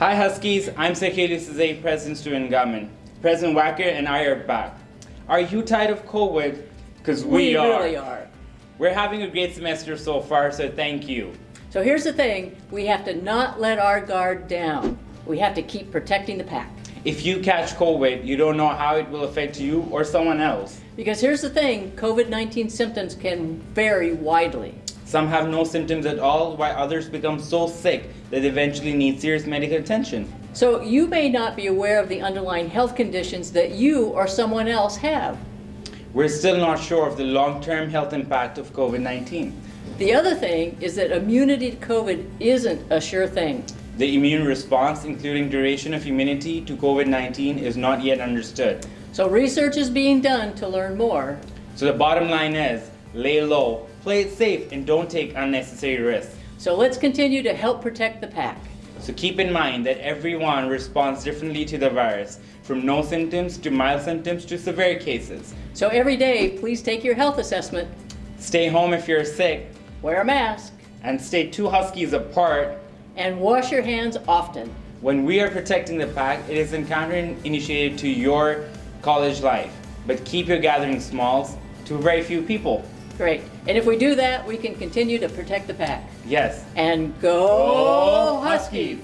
Hi Huskies, I'm Sekeli Sazay, President Student Government. President Wacker and I are back. Are you tired of COVID? Because we, we are. really are. We're having a great semester so far, so thank you. So here's the thing, we have to not let our guard down. We have to keep protecting the pack. If you catch COVID, you don't know how it will affect you or someone else. Because here's the thing, COVID-19 symptoms can vary widely. Some have no symptoms at all, while others become so sick that they eventually need serious medical attention. So you may not be aware of the underlying health conditions that you or someone else have. We're still not sure of the long-term health impact of COVID-19. The other thing is that immunity to COVID isn't a sure thing. The immune response, including duration of immunity to COVID-19, is not yet understood. So research is being done to learn more. So the bottom line is, lay low, play it safe, and don't take unnecessary risks. So let's continue to help protect the pack. So keep in mind that everyone responds differently to the virus, from no symptoms to mild symptoms to severe cases. So every day, please take your health assessment, Stay home if you're sick, wear a mask, and stay two huskies apart. and wash your hands often. When we are protecting the pack, it is counterinitiated to your college life. But keep your gatherings small to very few people. Great. And if we do that, we can continue to protect the pack. Yes. And go Huskies!